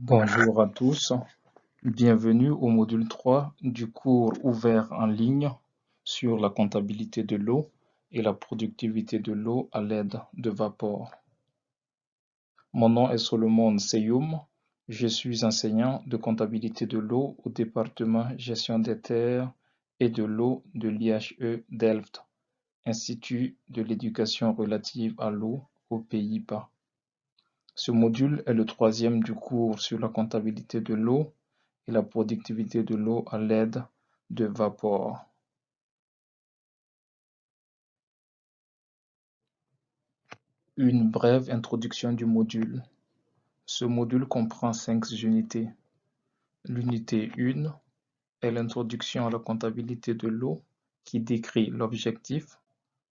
Bonjour à tous, bienvenue au module 3 du cours ouvert en ligne sur la comptabilité de l'eau et la productivité de l'eau à l'aide de vapeur. Mon nom est Solomon Seyoum, je suis enseignant de comptabilité de l'eau au département gestion des terres et de l'eau de l'IHE Delft, Institut de l'éducation relative à l'eau aux Pays-Bas. Ce module est le troisième du cours sur la comptabilité de l'eau et la productivité de l'eau à l'aide de vapeur. Une brève introduction du module. Ce module comprend cinq unités. L'unité 1 est l'introduction à la comptabilité de l'eau qui décrit l'objectif,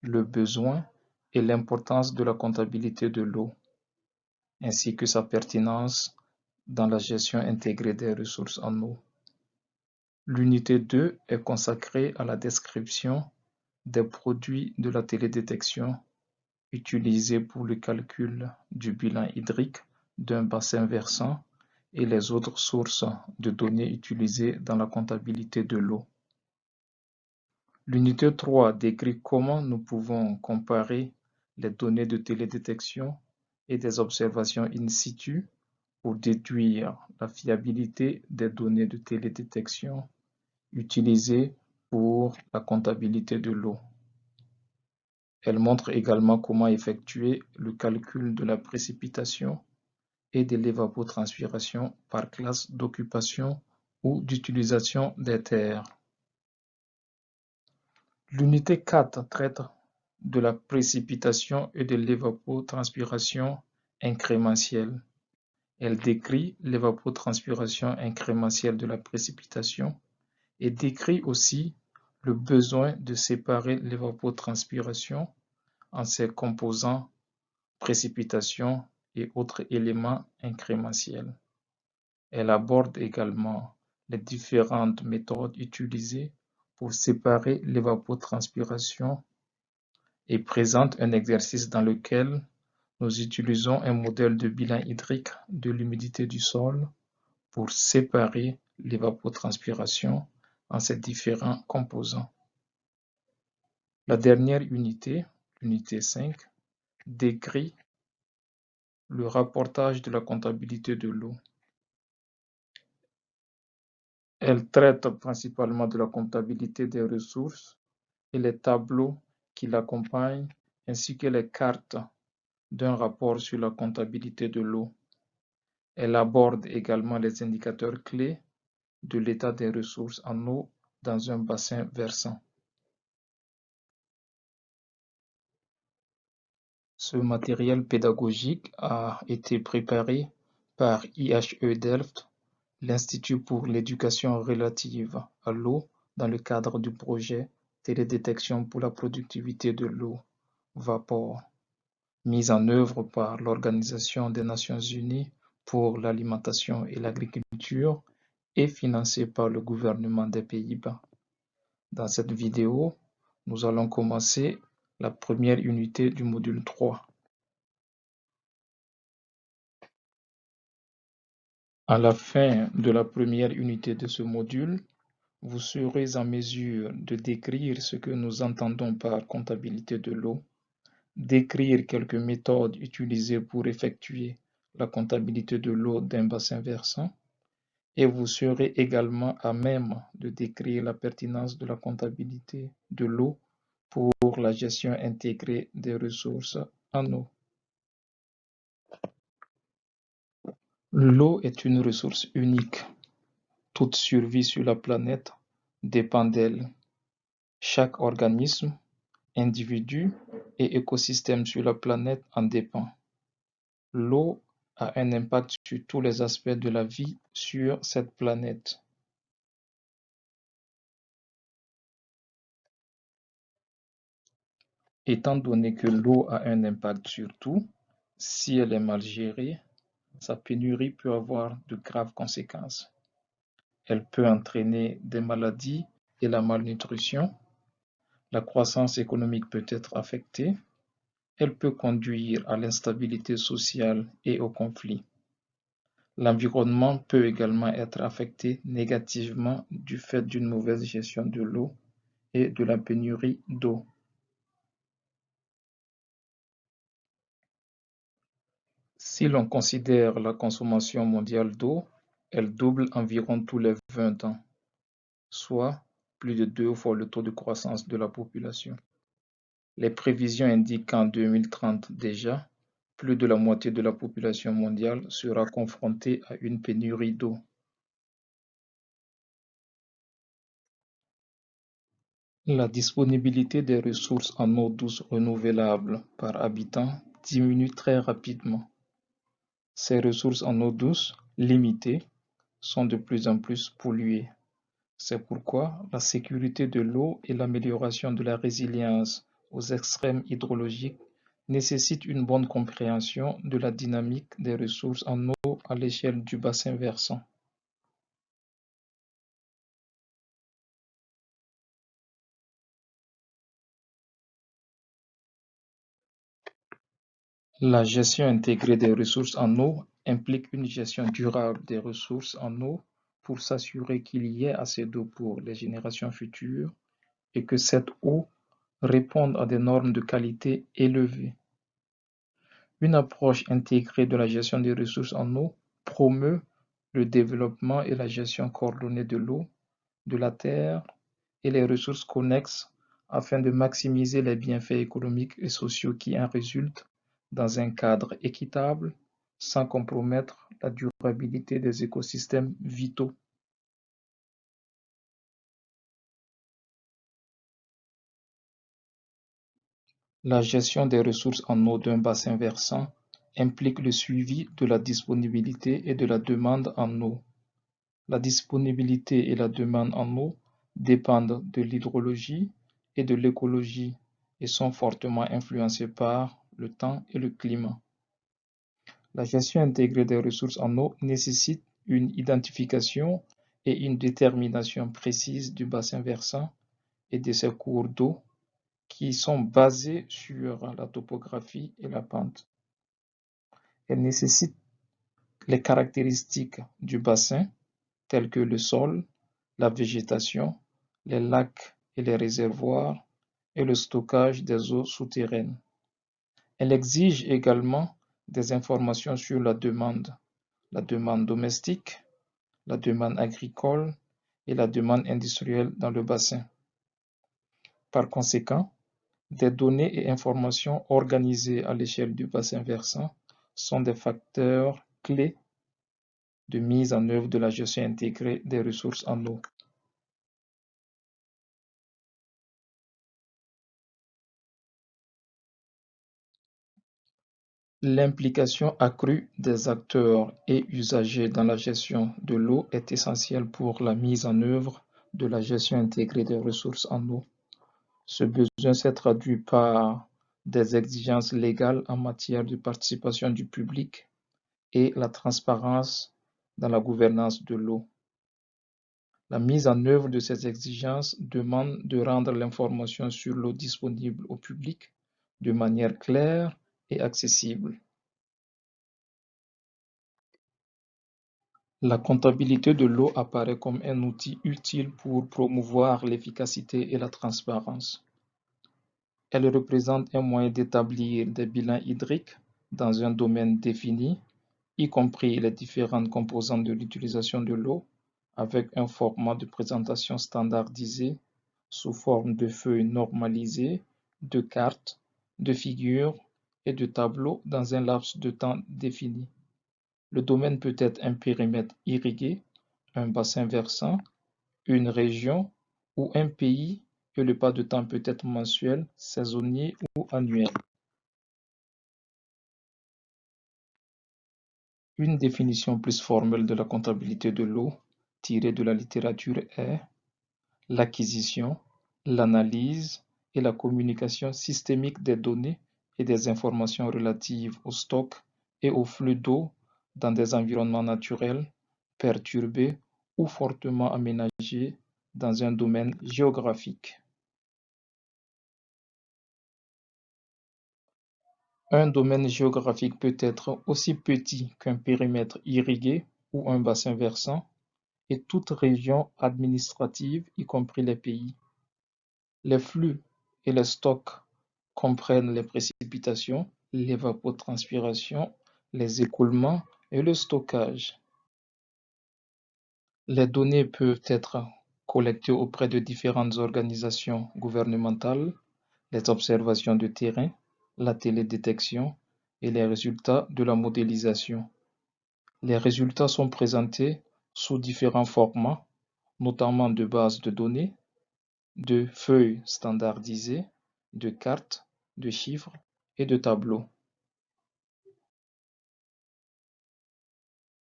le besoin et l'importance de la comptabilité de l'eau ainsi que sa pertinence dans la gestion intégrée des ressources en eau. L'unité 2 est consacrée à la description des produits de la télédétection utilisés pour le calcul du bilan hydrique d'un bassin versant et les autres sources de données utilisées dans la comptabilité de l'eau. L'unité 3 décrit comment nous pouvons comparer les données de télédétection et des observations in situ pour déduire la fiabilité des données de télédétection utilisées pour la comptabilité de l'eau. Elle montre également comment effectuer le calcul de la précipitation et de l'évapotranspiration par classe d'occupation ou d'utilisation des terres. L'unité 4 traite de la précipitation et de l'évapotranspiration incrémentielle. Elle décrit l'évapotranspiration incrémentielle de la précipitation et décrit aussi le besoin de séparer l'évapotranspiration en ses composants précipitation et autres éléments incrémentiels. Elle aborde également les différentes méthodes utilisées pour séparer l'évapotranspiration et présente un exercice dans lequel nous utilisons un modèle de bilan hydrique de l'humidité du sol pour séparer l'évapotranspiration en ses différents composants. La dernière unité, l'unité 5, décrit le rapportage de la comptabilité de l'eau. Elle traite principalement de la comptabilité des ressources et les tableaux qui l'accompagnent ainsi que les cartes d'un rapport sur la comptabilité de l'eau. Elle aborde également les indicateurs clés de l'état des ressources en eau dans un bassin versant. Ce matériel pédagogique a été préparé par IHE Delft, l'Institut pour l'éducation relative à l'eau dans le cadre du projet télédétection pour la productivité de l'eau, vapeur, mise en œuvre par l'Organisation des Nations Unies pour l'alimentation et l'agriculture et financée par le gouvernement des Pays-Bas. Dans cette vidéo, nous allons commencer la première unité du module 3. À la fin de la première unité de ce module, vous serez en mesure de décrire ce que nous entendons par comptabilité de l'eau, décrire quelques méthodes utilisées pour effectuer la comptabilité de l'eau d'un bassin versant, et vous serez également à même de décrire la pertinence de la comptabilité de l'eau pour la gestion intégrée des ressources en eau. L'eau est une ressource unique toute survie sur la planète dépend d'elle. Chaque organisme, individu et écosystème sur la planète en dépend. L'eau a un impact sur tous les aspects de la vie sur cette planète. Étant donné que l'eau a un impact sur tout, si elle est mal gérée, sa pénurie peut avoir de graves conséquences. Elle peut entraîner des maladies et la malnutrition. La croissance économique peut être affectée. Elle peut conduire à l'instabilité sociale et au conflit. L'environnement peut également être affecté négativement du fait d'une mauvaise gestion de l'eau et de la pénurie d'eau. Si l'on considère la consommation mondiale d'eau, elle double environ tous les 20 ans, soit plus de deux fois le taux de croissance de la population. Les prévisions indiquent qu'en 2030 déjà, plus de la moitié de la population mondiale sera confrontée à une pénurie d'eau. La disponibilité des ressources en eau douce renouvelable par habitant diminue très rapidement. Ces ressources en eau douce, limitées, sont de plus en plus polluées. C'est pourquoi la sécurité de l'eau et l'amélioration de la résilience aux extrêmes hydrologiques nécessitent une bonne compréhension de la dynamique des ressources en eau à l'échelle du bassin versant. La gestion intégrée des ressources en eau implique une gestion durable des ressources en eau pour s'assurer qu'il y ait assez d'eau pour les générations futures et que cette eau réponde à des normes de qualité élevées. Une approche intégrée de la gestion des ressources en eau promeut le développement et la gestion coordonnée de l'eau, de la terre et les ressources connexes afin de maximiser les bienfaits économiques et sociaux qui en résultent dans un cadre équitable sans compromettre la durabilité des écosystèmes vitaux. La gestion des ressources en eau d'un bassin versant implique le suivi de la disponibilité et de la demande en eau. La disponibilité et la demande en eau dépendent de l'hydrologie et de l'écologie et sont fortement influencées par le temps et le climat. La gestion intégrée des ressources en eau nécessite une identification et une détermination précise du bassin versant et de ses cours d'eau qui sont basés sur la topographie et la pente. Elle nécessite les caractéristiques du bassin telles que le sol, la végétation, les lacs et les réservoirs et le stockage des eaux souterraines. Elle exige également des informations sur la demande, la demande domestique, la demande agricole et la demande industrielle dans le bassin. Par conséquent, des données et informations organisées à l'échelle du bassin versant sont des facteurs clés de mise en œuvre de la gestion intégrée des ressources en eau. L'implication accrue des acteurs et usagers dans la gestion de l'eau est essentielle pour la mise en œuvre de la gestion intégrée des ressources en eau. Ce besoin s'est traduit par des exigences légales en matière de participation du public et la transparence dans la gouvernance de l'eau. La mise en œuvre de ces exigences demande de rendre l'information sur l'eau disponible au public de manière claire et accessible. La comptabilité de l'eau apparaît comme un outil utile pour promouvoir l'efficacité et la transparence. Elle représente un moyen d'établir des bilans hydriques dans un domaine défini, y compris les différentes composantes de l'utilisation de l'eau, avec un format de présentation standardisé sous forme de feuilles normalisées, de cartes, de figures et de tableaux dans un laps de temps défini. Le domaine peut être un périmètre irrigué, un bassin versant, une région ou un pays et le pas de temps peut être mensuel, saisonnier ou annuel. Une définition plus formelle de la comptabilité de l'eau tirée de la littérature est l'acquisition, l'analyse et la communication systémique des données et des informations relatives au stock et au flux d'eau dans des environnements naturels, perturbés ou fortement aménagés dans un domaine géographique. Un domaine géographique peut être aussi petit qu'un périmètre irrigué ou un bassin versant, et toute région administrative, y compris les pays. Les flux et les stocks comprennent les précipitations, l'évapotranspiration, les écoulements et le stockage. Les données peuvent être collectées auprès de différentes organisations gouvernementales, les observations de terrain, la télédétection et les résultats de la modélisation. Les résultats sont présentés sous différents formats, notamment de bases de données, de feuilles standardisées, de cartes, de chiffres et de tableaux.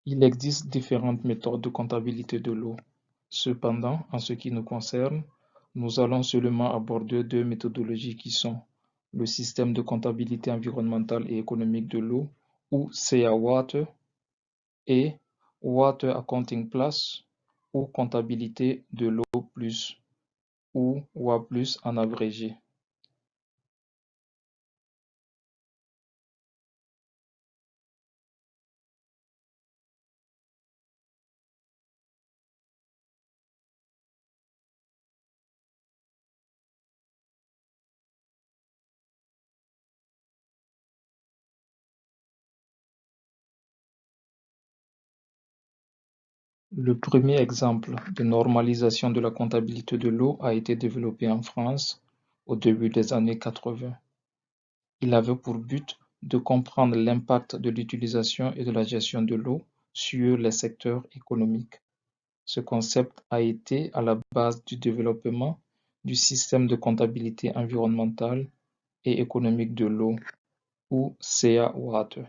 Il existe différentes méthodes de comptabilité de l'eau. Cependant, en ce qui nous concerne, nous allons seulement aborder deux méthodologies qui sont le système de comptabilité environnementale et économique de l'eau ou CA-Water et Water Accounting Plus ou comptabilité de l'eau plus ou WA plus en abrégé. Le premier exemple de normalisation de la comptabilité de l'eau a été développé en France au début des années 80. Il avait pour but de comprendre l'impact de l'utilisation et de la gestion de l'eau sur les secteurs économiques. Ce concept a été à la base du développement du système de comptabilité environnementale et économique de l'eau, ou CA Water.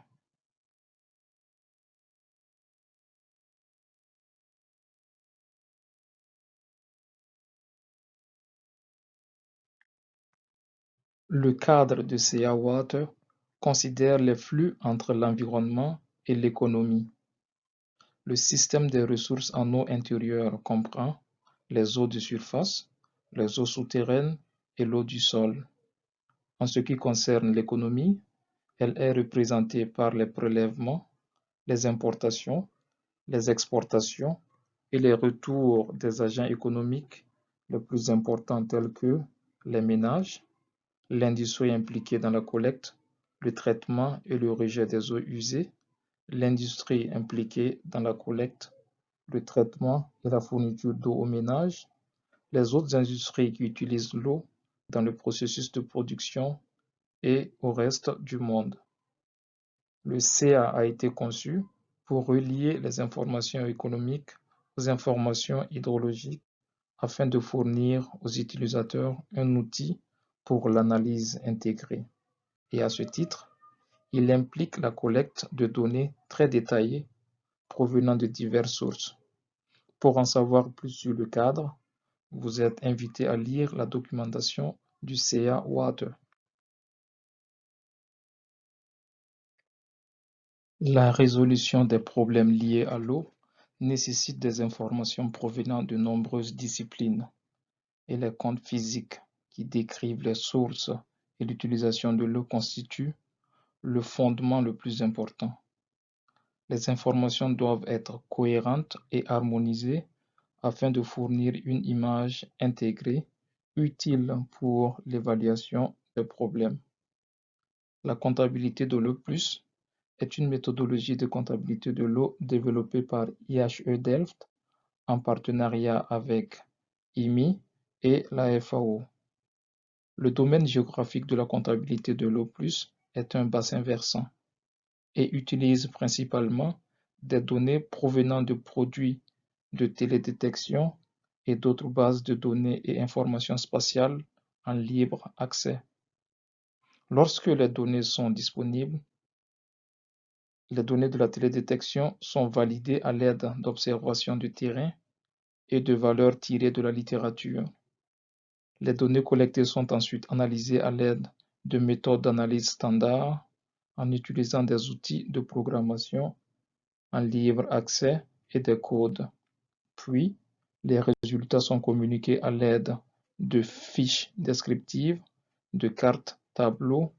Le cadre de CA Water considère les flux entre l'environnement et l'économie. Le système des ressources en eau intérieure comprend les eaux de surface, les eaux souterraines et l'eau du sol. En ce qui concerne l'économie, elle est représentée par les prélèvements, les importations, les exportations et les retours des agents économiques les plus importants tels que les ménages, l'industrie impliquée dans la collecte, le traitement et le rejet des eaux usées, l'industrie impliquée dans la collecte, le traitement et la fourniture d'eau aux ménages, les autres industries qui utilisent l'eau dans le processus de production et au reste du monde. Le CA a été conçu pour relier les informations économiques aux informations hydrologiques afin de fournir aux utilisateurs un outil pour l'analyse intégrée. Et à ce titre, il implique la collecte de données très détaillées provenant de diverses sources. Pour en savoir plus sur le cadre, vous êtes invité à lire la documentation du CA Water. La résolution des problèmes liés à l'eau nécessite des informations provenant de nombreuses disciplines et les comptes physiques qui décrivent les sources et l'utilisation de l'eau constituent le fondement le plus important. Les informations doivent être cohérentes et harmonisées afin de fournir une image intégrée utile pour l'évaluation des problèmes. La comptabilité de l'eau est une méthodologie de comptabilité de l'eau développée par IHE Delft en partenariat avec IMI et la FAO. Le domaine géographique de la comptabilité de l'eau plus est un bassin versant et utilise principalement des données provenant de produits de télédétection et d'autres bases de données et informations spatiales en libre accès. Lorsque les données sont disponibles, les données de la télédétection sont validées à l'aide d'observations de terrain et de valeurs tirées de la littérature. Les données collectées sont ensuite analysées à l'aide de méthodes d'analyse standard en utilisant des outils de programmation en libre accès et des codes. Puis, les résultats sont communiqués à l'aide de fiches descriptives, de cartes tableaux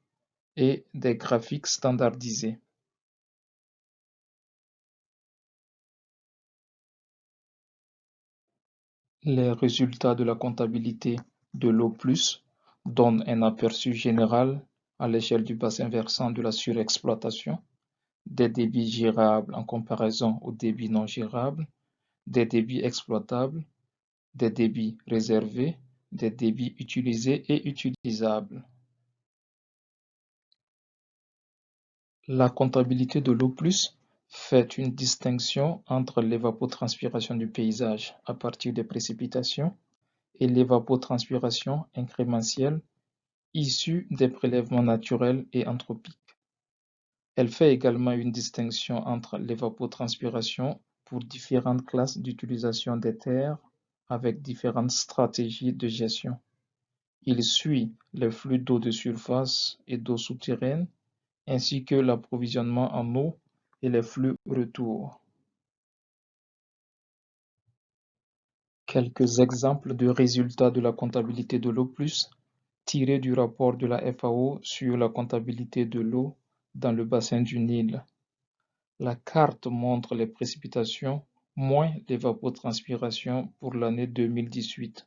et des graphiques standardisés. Les résultats de la comptabilité de l'eau plus donnent un aperçu général à l'échelle du bassin versant de la surexploitation, des débits gérables en comparaison aux débits non gérables, des débits exploitables, des débits réservés, des débits utilisés et utilisables. La comptabilité de l'eau plus fait une distinction entre l'évapotranspiration du paysage à partir des précipitations et l'évapotranspiration incrémentielle issue des prélèvements naturels et anthropiques. Elle fait également une distinction entre l'évapotranspiration pour différentes classes d'utilisation des terres avec différentes stratégies de gestion. Il suit les flux d'eau de surface et d'eau souterraine ainsi que l'approvisionnement en eau et les flux retour. Quelques exemples de résultats de la comptabilité de l'eau tirés du rapport de la FAO sur la comptabilité de l'eau dans le bassin du Nil. La carte montre les précipitations moins l'évapotranspiration pour l'année 2018,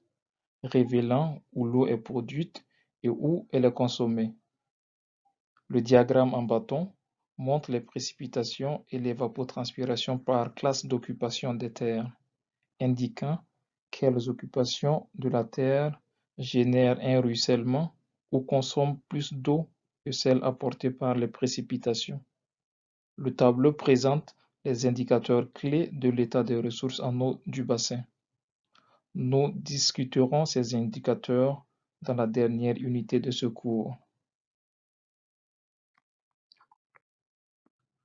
révélant où l'eau est produite et où elle est consommée. Le diagramme en bâton montre les précipitations et l'évapotranspiration par classe d'occupation des terres, indiquant quelles occupations de la terre génèrent un ruissellement ou consomment plus d'eau que celles apportées par les précipitations. Le tableau présente les indicateurs clés de l'état des ressources en eau du bassin. Nous discuterons ces indicateurs dans la dernière unité de ce cours.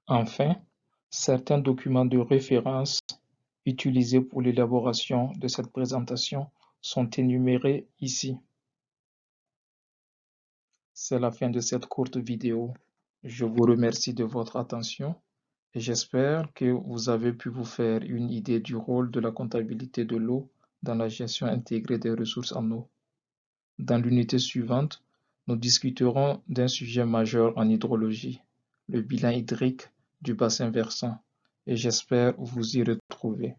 Enfin, certains documents de référence utilisés pour l'élaboration de cette présentation sont énumérés ici. C'est la fin de cette courte vidéo. Je vous remercie de votre attention et j'espère que vous avez pu vous faire une idée du rôle de la comptabilité de l'eau dans la gestion intégrée des ressources en eau. Dans l'unité suivante, nous discuterons d'un sujet majeur en hydrologie, le bilan hydrique du bassin versant, et j'espère vous y retrouver.